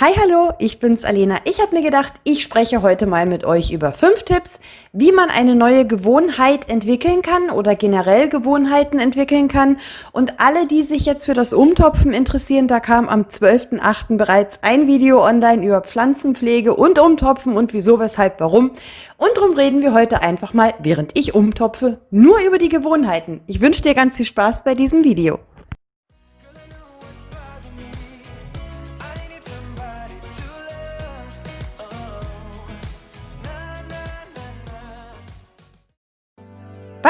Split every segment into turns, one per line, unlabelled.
Hi, hallo, ich bin's Alena. Ich habe mir gedacht, ich spreche heute mal mit euch über fünf Tipps, wie man eine neue Gewohnheit entwickeln kann oder generell Gewohnheiten entwickeln kann. Und alle, die sich jetzt für das Umtopfen interessieren, da kam am 12.8. bereits ein Video online über Pflanzenpflege und Umtopfen und wieso, weshalb, warum. Und darum reden wir heute einfach mal, während ich umtopfe, nur über die Gewohnheiten. Ich wünsche dir ganz viel Spaß bei diesem Video.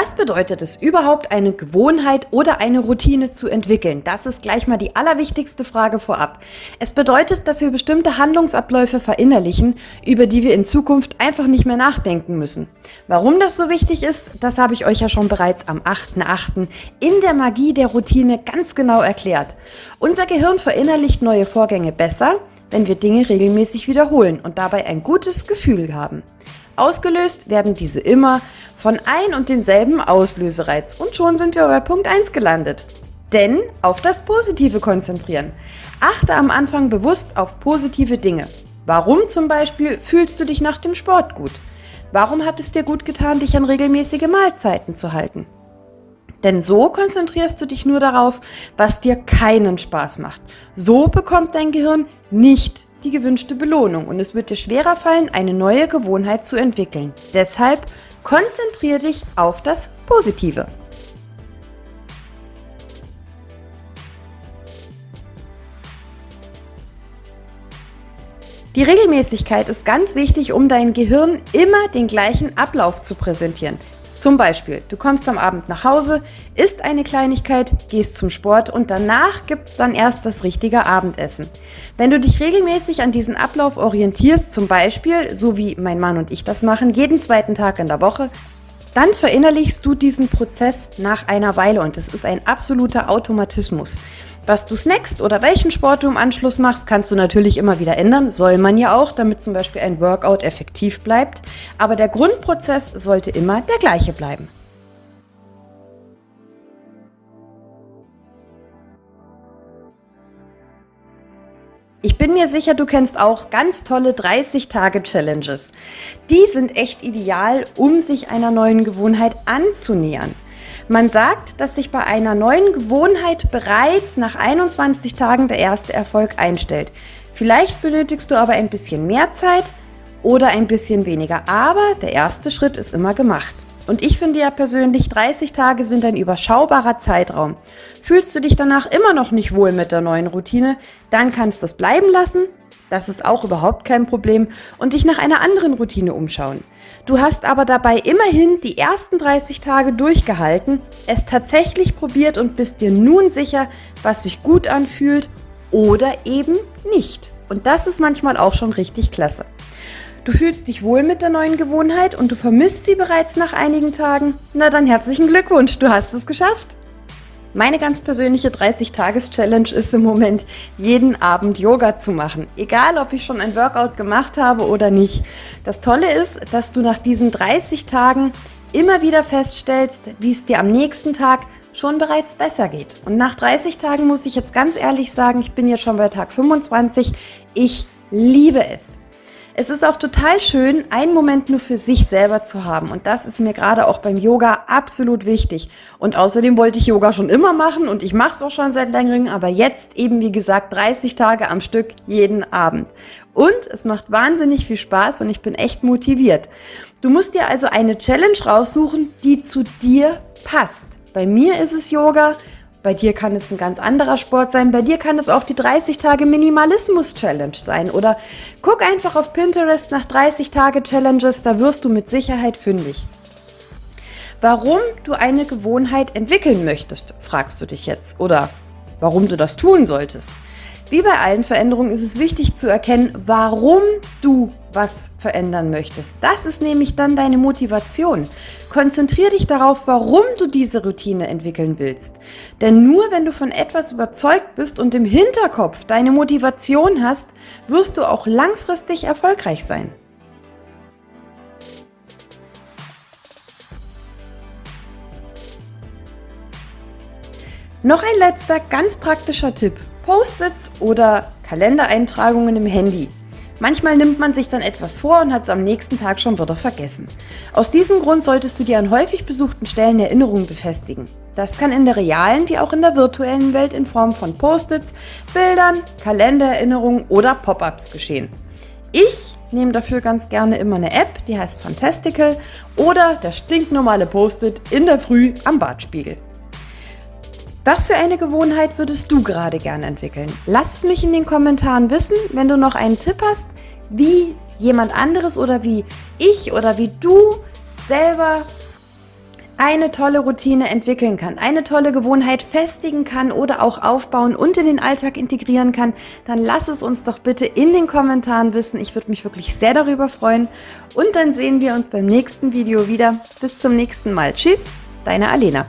Was bedeutet es überhaupt, eine Gewohnheit oder eine Routine zu entwickeln? Das ist gleich mal die allerwichtigste Frage vorab. Es bedeutet, dass wir bestimmte Handlungsabläufe verinnerlichen, über die wir in Zukunft einfach nicht mehr nachdenken müssen. Warum das so wichtig ist, das habe ich euch ja schon bereits am 8.8. in der Magie der Routine ganz genau erklärt. Unser Gehirn verinnerlicht neue Vorgänge besser, wenn wir Dinge regelmäßig wiederholen und dabei ein gutes Gefühl haben. Ausgelöst werden diese immer von ein und demselben Auslösereiz und schon sind wir bei Punkt 1 gelandet. Denn auf das Positive konzentrieren. Achte am Anfang bewusst auf positive Dinge. Warum zum Beispiel fühlst du dich nach dem Sport gut? Warum hat es dir gut getan, dich an regelmäßige Mahlzeiten zu halten? Denn so konzentrierst du dich nur darauf, was dir keinen Spaß macht. So bekommt dein Gehirn nicht die gewünschte Belohnung und es wird dir schwerer fallen, eine neue Gewohnheit zu entwickeln. Deshalb konzentriere dich auf das Positive. Die Regelmäßigkeit ist ganz wichtig, um dein Gehirn immer den gleichen Ablauf zu präsentieren. Zum Beispiel, du kommst am Abend nach Hause, isst eine Kleinigkeit, gehst zum Sport und danach gibt's dann erst das richtige Abendessen. Wenn du dich regelmäßig an diesen Ablauf orientierst, zum Beispiel, so wie mein Mann und ich das machen, jeden zweiten Tag in der Woche, dann verinnerlichst du diesen Prozess nach einer Weile und es ist ein absoluter Automatismus. Was du snackst oder welchen Sport du im Anschluss machst, kannst du natürlich immer wieder ändern. Soll man ja auch, damit zum Beispiel ein Workout effektiv bleibt. Aber der Grundprozess sollte immer der gleiche bleiben. Ich bin mir sicher, du kennst auch ganz tolle 30-Tage-Challenges. Die sind echt ideal, um sich einer neuen Gewohnheit anzunähern. Man sagt, dass sich bei einer neuen Gewohnheit bereits nach 21 Tagen der erste Erfolg einstellt. Vielleicht benötigst du aber ein bisschen mehr Zeit oder ein bisschen weniger, aber der erste Schritt ist immer gemacht. Und ich finde ja persönlich, 30 Tage sind ein überschaubarer Zeitraum. Fühlst du dich danach immer noch nicht wohl mit der neuen Routine, dann kannst du es bleiben lassen das ist auch überhaupt kein Problem und dich nach einer anderen Routine umschauen. Du hast aber dabei immerhin die ersten 30 Tage durchgehalten, es tatsächlich probiert und bist dir nun sicher, was sich gut anfühlt oder eben nicht. Und das ist manchmal auch schon richtig klasse. Du fühlst dich wohl mit der neuen Gewohnheit und du vermisst sie bereits nach einigen Tagen? Na dann herzlichen Glückwunsch, du hast es geschafft. Meine ganz persönliche 30-Tages-Challenge ist im Moment, jeden Abend Yoga zu machen. Egal, ob ich schon ein Workout gemacht habe oder nicht. Das Tolle ist, dass du nach diesen 30 Tagen immer wieder feststellst, wie es dir am nächsten Tag schon bereits besser geht. Und nach 30 Tagen muss ich jetzt ganz ehrlich sagen, ich bin jetzt schon bei Tag 25, ich liebe es. Es ist auch total schön, einen Moment nur für sich selber zu haben. Und das ist mir gerade auch beim Yoga absolut wichtig. Und außerdem wollte ich Yoga schon immer machen und ich mache es auch schon seit längerem, aber jetzt eben wie gesagt 30 Tage am Stück jeden Abend. Und es macht wahnsinnig viel Spaß und ich bin echt motiviert. Du musst dir also eine Challenge raussuchen, die zu dir passt. Bei mir ist es Yoga, bei dir kann es ein ganz anderer Sport sein. Bei dir kann es auch die 30 Tage Minimalismus Challenge sein. Oder guck einfach auf Pinterest nach 30 Tage Challenges, da wirst du mit Sicherheit fündig. Warum du eine Gewohnheit entwickeln möchtest, fragst du dich jetzt. Oder warum du das tun solltest. Wie bei allen Veränderungen ist es wichtig zu erkennen, warum du was verändern möchtest. Das ist nämlich dann deine Motivation. Konzentriere dich darauf, warum du diese Routine entwickeln willst. Denn nur wenn du von etwas überzeugt bist und im Hinterkopf deine Motivation hast, wirst du auch langfristig erfolgreich sein. Noch ein letzter ganz praktischer Tipp. Post-its oder Kalendereintragungen im Handy. Manchmal nimmt man sich dann etwas vor und hat es am nächsten Tag schon wieder vergessen. Aus diesem Grund solltest du dir an häufig besuchten Stellen Erinnerungen befestigen. Das kann in der realen wie auch in der virtuellen Welt in Form von Post-its, Bildern, Kalendererinnerungen oder Pop-ups geschehen. Ich nehme dafür ganz gerne immer eine App, die heißt Fantastical oder der stinknormale Post-it in der Früh am Badspiegel. Was für eine Gewohnheit würdest du gerade gerne entwickeln? Lass es mich in den Kommentaren wissen, wenn du noch einen Tipp hast, wie jemand anderes oder wie ich oder wie du selber eine tolle Routine entwickeln kann, eine tolle Gewohnheit festigen kann oder auch aufbauen und in den Alltag integrieren kann, dann lass es uns doch bitte in den Kommentaren wissen. Ich würde mich wirklich sehr darüber freuen. Und dann sehen wir uns beim nächsten Video wieder. Bis zum nächsten Mal. Tschüss, deine Alena.